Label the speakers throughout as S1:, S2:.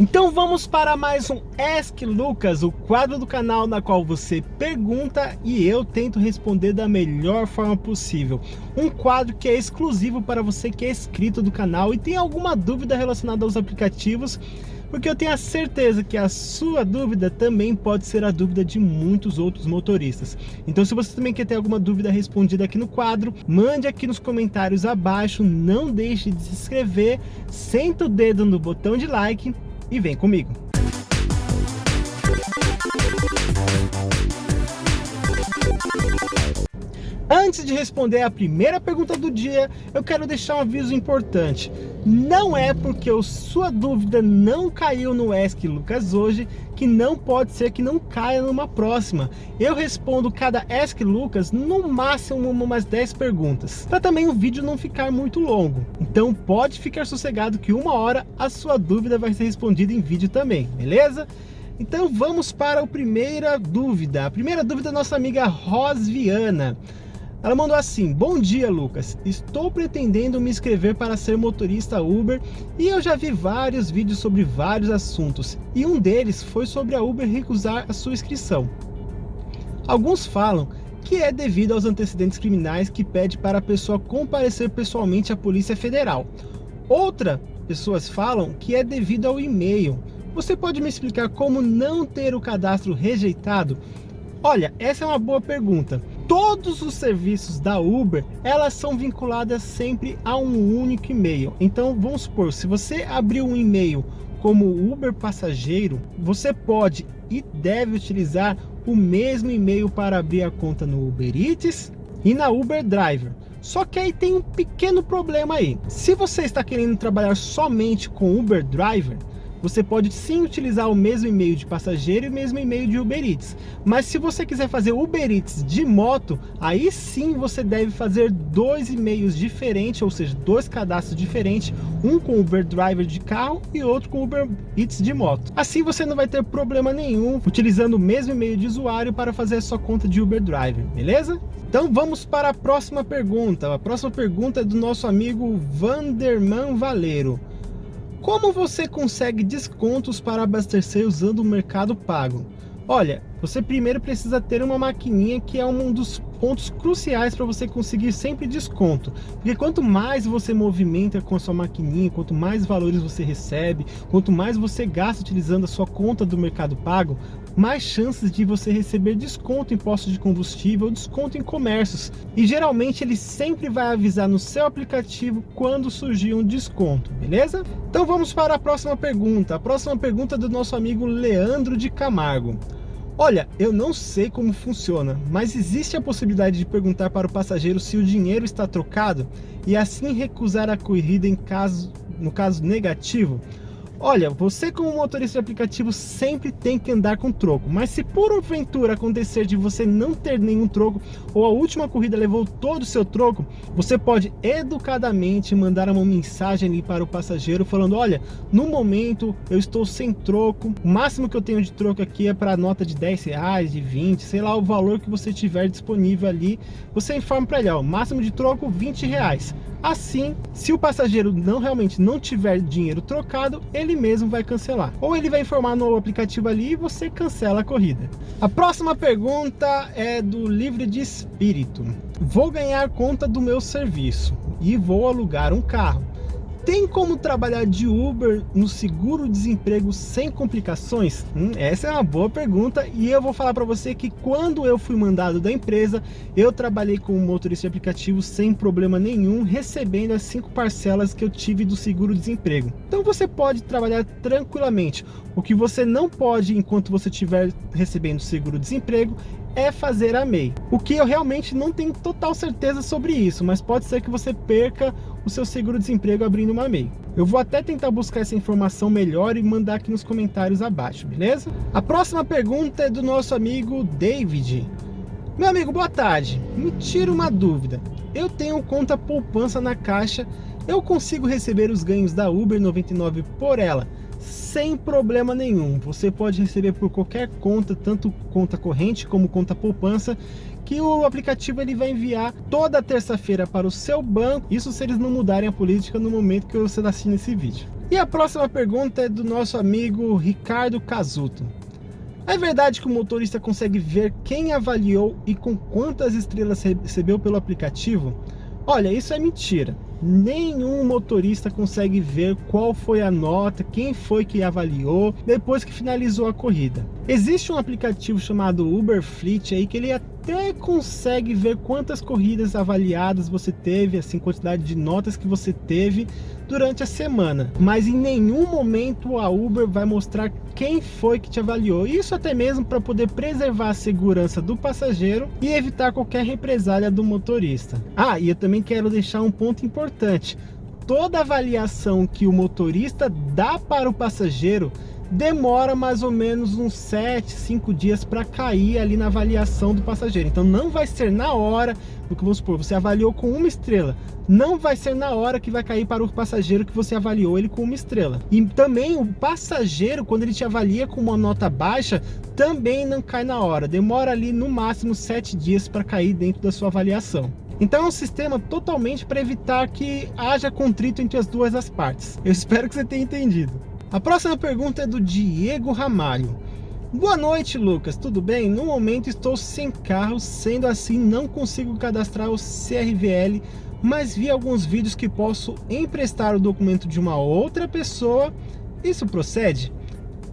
S1: Então vamos para mais um Ask Lucas, o quadro do canal na qual você pergunta e eu tento responder da melhor forma possível. Um quadro que é exclusivo para você que é inscrito do canal e tem alguma dúvida relacionada aos aplicativos, porque eu tenho a certeza que a sua dúvida também pode ser a dúvida de muitos outros motoristas. Então se você também quer ter alguma dúvida respondida aqui no quadro, mande aqui nos comentários abaixo, não deixe de se inscrever, senta o dedo no botão de like e vem comigo. Antes de responder a primeira pergunta do dia, eu quero deixar um aviso importante. Não é porque sua dúvida não caiu no Ask Lucas hoje, que não pode ser que não caia numa próxima. Eu respondo cada Ask Lucas no máximo umas 10 perguntas, para também o vídeo não ficar muito longo. Então pode ficar sossegado que uma hora a sua dúvida vai ser respondida em vídeo também, beleza? Então vamos para a primeira dúvida. A primeira dúvida é da nossa amiga Rosviana. Ela mandou assim, bom dia Lucas, estou pretendendo me inscrever para ser motorista Uber e eu já vi vários vídeos sobre vários assuntos e um deles foi sobre a Uber recusar a sua inscrição. Alguns falam que é devido aos antecedentes criminais que pede para a pessoa comparecer pessoalmente à Polícia Federal. Outra pessoas falam que é devido ao e-mail. Você pode me explicar como não ter o cadastro rejeitado? Olha, essa é uma boa pergunta todos os serviços da Uber, elas são vinculadas sempre a um único e-mail. Então, vamos supor, se você abrir um e-mail como Uber Passageiro, você pode e deve utilizar o mesmo e-mail para abrir a conta no Uber Eats e na Uber Driver. Só que aí tem um pequeno problema aí. Se você está querendo trabalhar somente com Uber Driver, você pode sim utilizar o mesmo e-mail de passageiro e o mesmo e-mail de Uber Eats. Mas se você quiser fazer Uber Eats de moto, aí sim você deve fazer dois e-mails diferentes, ou seja, dois cadastros diferentes, um com Uber Driver de carro e outro com Uber Eats de moto. Assim você não vai ter problema nenhum utilizando o mesmo e-mail de usuário para fazer a sua conta de Uber Driver, beleza? Então vamos para a próxima pergunta. A próxima pergunta é do nosso amigo Vanderman Valeiro. Como você consegue descontos para abastecer usando o Mercado Pago? Olha, você primeiro precisa ter uma maquininha que é um dos pontos cruciais para você conseguir sempre desconto. Porque quanto mais você movimenta com a sua maquininha, quanto mais valores você recebe, quanto mais você gasta utilizando a sua conta do Mercado Pago, mais chances de você receber desconto em postos de combustível, desconto em comércios. E geralmente ele sempre vai avisar no seu aplicativo quando surgir um desconto, beleza? Então vamos para a próxima pergunta. A próxima pergunta é do nosso amigo Leandro de Camargo. Olha, eu não sei como funciona, mas existe a possibilidade de perguntar para o passageiro se o dinheiro está trocado e assim recusar a corrida em caso, no caso negativo? Olha, você como motorista de aplicativo sempre tem que andar com troco, mas se por aventura acontecer de você não ter nenhum troco ou a última corrida levou todo o seu troco, você pode educadamente mandar uma mensagem ali para o passageiro falando, olha, no momento eu estou sem troco, o máximo que eu tenho de troco aqui é para nota de 10 reais, de 20, sei lá o valor que você tiver disponível ali, você informa para ele, ó, máximo de troco 20 reais. Assim, se o passageiro não realmente não tiver dinheiro trocado, ele mesmo vai cancelar. Ou ele vai informar no aplicativo ali e você cancela a corrida. A próxima pergunta é do livre de espírito. Vou ganhar conta do meu serviço e vou alugar um carro. Tem como trabalhar de Uber no seguro-desemprego sem complicações? Hum, essa é uma boa pergunta e eu vou falar para você que quando eu fui mandado da empresa, eu trabalhei como motorista de aplicativo sem problema nenhum, recebendo as cinco parcelas que eu tive do seguro-desemprego. Então você pode trabalhar tranquilamente. O que você não pode enquanto você estiver recebendo seguro-desemprego é fazer a MEI. O que eu realmente não tenho total certeza sobre isso, mas pode ser que você perca o seu seguro-desemprego abrindo uma MEI. Eu vou até tentar buscar essa informação melhor e mandar aqui nos comentários abaixo, beleza? A próxima pergunta é do nosso amigo David. Meu amigo, boa tarde. Me tira uma dúvida. Eu tenho conta poupança na Caixa, eu consigo receber os ganhos da Uber 99 por ela, sem problema nenhum. Você pode receber por qualquer conta, tanto conta corrente como conta poupança, que o aplicativo ele vai enviar toda terça-feira para o seu banco, isso se eles não mudarem a política no momento que você assistindo esse vídeo. E a próxima pergunta é do nosso amigo Ricardo Casuto. É verdade que o motorista consegue ver quem avaliou e com quantas estrelas recebeu pelo aplicativo? Olha, isso é mentira. Nenhum motorista consegue ver qual foi a nota, quem foi que avaliou depois que finalizou a corrida. Existe um aplicativo chamado Uber Fleet aí que ele consegue ver quantas corridas avaliadas você teve, assim, quantidade de notas que você teve durante a semana. Mas em nenhum momento a Uber vai mostrar quem foi que te avaliou. Isso até mesmo para poder preservar a segurança do passageiro e evitar qualquer represália do motorista. Ah, e eu também quero deixar um ponto importante. Toda avaliação que o motorista dá para o passageiro demora mais ou menos uns 7, 5 dias para cair ali na avaliação do passageiro. Então não vai ser na hora, do que vamos supor, você avaliou com uma estrela, não vai ser na hora que vai cair para o passageiro que você avaliou ele com uma estrela. E também o passageiro, quando ele te avalia com uma nota baixa, também não cai na hora, demora ali no máximo 7 dias para cair dentro da sua avaliação. Então é um sistema totalmente para evitar que haja contrito entre as duas as partes. Eu espero que você tenha entendido. A próxima pergunta é do Diego Ramalho. Boa noite, Lucas. Tudo bem? No momento estou sem carro, sendo assim não consigo cadastrar o CRVL, mas vi alguns vídeos que posso emprestar o documento de uma outra pessoa. Isso procede?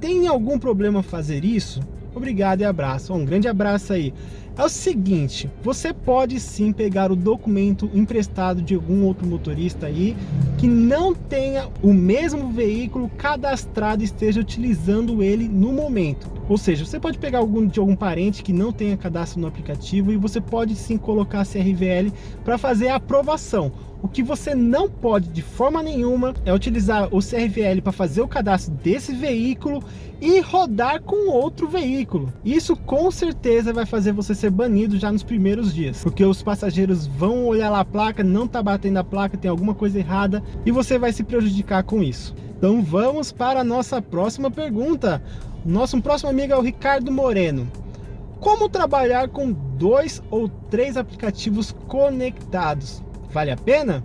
S1: Tem algum problema fazer isso? Obrigado e abraço. Um grande abraço aí. É o seguinte, você pode sim pegar o documento emprestado de algum outro motorista aí que não tenha o mesmo veículo cadastrado e esteja utilizando ele no momento. Ou seja, você pode pegar algum de algum parente que não tenha cadastro no aplicativo e você pode sim colocar a CRVL para fazer a aprovação. O que você não pode de forma nenhuma é utilizar o CRVL para fazer o cadastro desse veículo e rodar com outro veículo. Isso com certeza vai fazer você ser banido já nos primeiros dias, porque os passageiros vão olhar lá a placa, não tá batendo a placa, tem alguma coisa errada e você vai se prejudicar com isso. Então vamos para a nossa próxima pergunta. Nosso próximo amigo é o Ricardo Moreno. Como trabalhar com dois ou três aplicativos conectados? Vale a pena?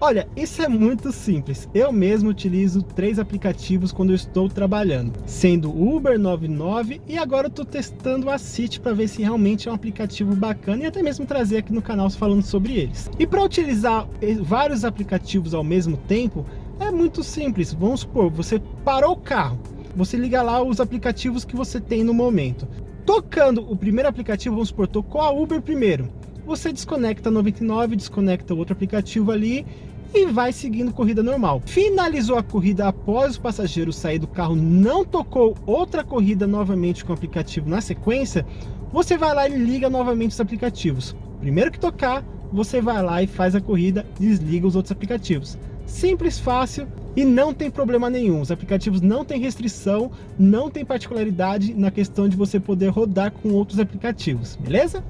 S1: Olha, isso é muito simples. Eu mesmo utilizo três aplicativos quando eu estou trabalhando, sendo Uber 99 e agora eu estou testando a City para ver se realmente é um aplicativo bacana e até mesmo trazer aqui no canal falando sobre eles. E para utilizar vários aplicativos ao mesmo tempo, é muito simples. Vamos supor, você parou o carro, você liga lá os aplicativos que você tem no momento. Tocando o primeiro aplicativo, vamos supor, tocou a Uber primeiro você desconecta 99, desconecta outro aplicativo ali e vai seguindo corrida normal. Finalizou a corrida após o passageiro sair do carro, não tocou outra corrida novamente com o aplicativo na sequência, você vai lá e liga novamente os aplicativos. Primeiro que tocar, você vai lá e faz a corrida, desliga os outros aplicativos. Simples, fácil e não tem problema nenhum. Os aplicativos não têm restrição, não tem particularidade na questão de você poder rodar com outros aplicativos, beleza?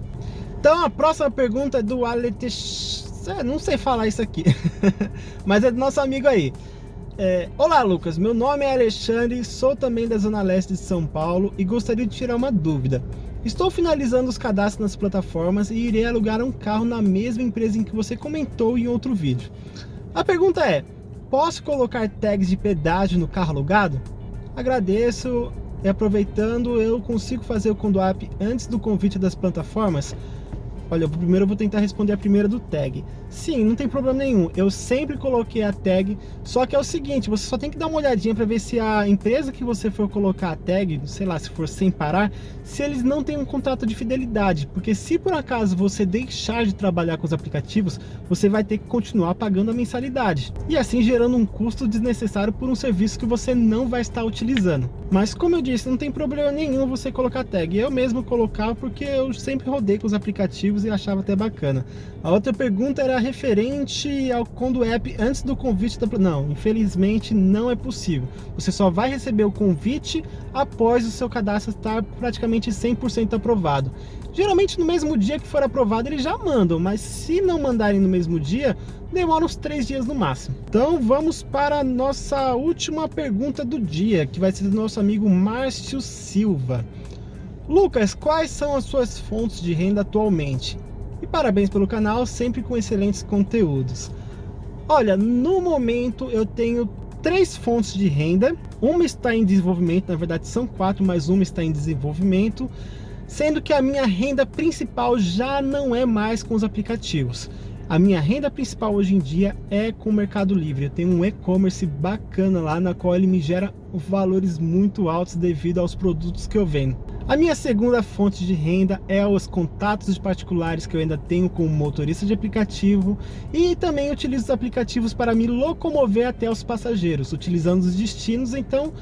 S1: Então a próxima pergunta é do Alex... É, não sei falar isso aqui, mas é do nosso amigo aí. É, Olá Lucas, meu nome é Alexandre, sou também da Zona Leste de São Paulo e gostaria de tirar uma dúvida. Estou finalizando os cadastros nas plataformas e irei alugar um carro na mesma empresa em que você comentou em outro vídeo. A pergunta é, posso colocar tags de pedágio no carro alugado? Agradeço e aproveitando, eu consigo fazer o Conduap antes do convite das plataformas? Olha, primeiro eu vou tentar responder a primeira do tag. Sim, não tem problema nenhum. Eu sempre coloquei a tag, só que é o seguinte, você só tem que dar uma olhadinha para ver se a empresa que você for colocar a tag, sei lá, se for sem parar, se eles não têm um contrato de fidelidade. Porque se por acaso você deixar de trabalhar com os aplicativos, você vai ter que continuar pagando a mensalidade. E assim gerando um custo desnecessário por um serviço que você não vai estar utilizando. Mas como eu disse, não tem problema nenhum você colocar tag. Eu mesmo colocava porque eu sempre rodei com os aplicativos e achava até bacana. A outra pergunta era referente ao Condo App antes do convite da... Não, infelizmente não é possível. Você só vai receber o convite após o seu cadastro estar praticamente 100% aprovado. Geralmente no mesmo dia que for aprovado eles já mandam, mas se não mandarem no mesmo dia, demora uns três dias no máximo. Então vamos para a nossa última pergunta do dia, que vai ser do nosso amigo Márcio Silva. Lucas, quais são as suas fontes de renda atualmente? E parabéns pelo canal, sempre com excelentes conteúdos. Olha, no momento eu tenho três fontes de renda, uma está em desenvolvimento, na verdade são quatro, mas uma está em desenvolvimento, sendo que a minha renda principal já não é mais com os aplicativos. A minha renda principal hoje em dia é com o Mercado Livre. Eu tenho um e-commerce bacana lá, na qual ele me gera valores muito altos devido aos produtos que eu vendo. A minha segunda fonte de renda é os contatos de particulares que eu ainda tenho como motorista de aplicativo e também utilizo os aplicativos para me locomover até os passageiros, utilizando os destinos, então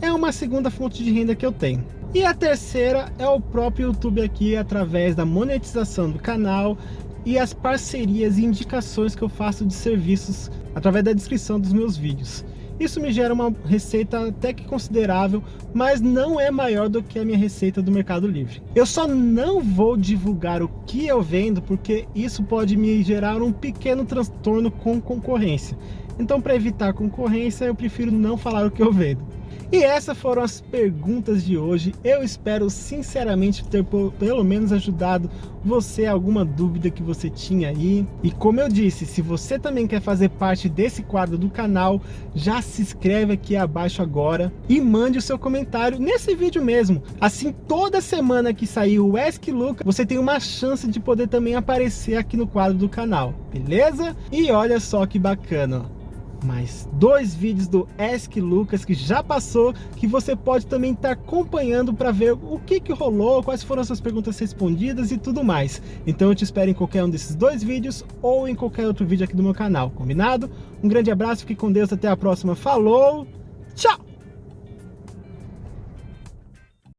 S1: é uma segunda fonte de renda que eu tenho. E a terceira é o próprio YouTube aqui, através da monetização do canal e as parcerias e indicações que eu faço de serviços através da descrição dos meus vídeos. Isso me gera uma receita até que considerável, mas não é maior do que a minha receita do Mercado Livre. Eu só não vou divulgar o que eu vendo, porque isso pode me gerar um pequeno transtorno com concorrência. Então, para evitar concorrência, eu prefiro não falar o que eu vendo. E essas foram as perguntas de hoje. Eu espero sinceramente ter pelo menos ajudado você alguma dúvida que você tinha aí. E como eu disse, se você também quer fazer parte desse quadro do canal, já se inscreve aqui abaixo agora e mande o seu comentário nesse vídeo mesmo. Assim, toda semana que sair o Ask Luca, você tem uma chance de poder também aparecer aqui no quadro do canal, beleza? E olha só que bacana, mais dois vídeos do Ask Lucas que já passou, que você pode também estar tá acompanhando para ver o que, que rolou, quais foram as suas perguntas respondidas e tudo mais. Então eu te espero em qualquer um desses dois vídeos ou em qualquer outro vídeo aqui do meu canal, combinado? Um grande abraço, fique com Deus, até a próxima, falou, tchau!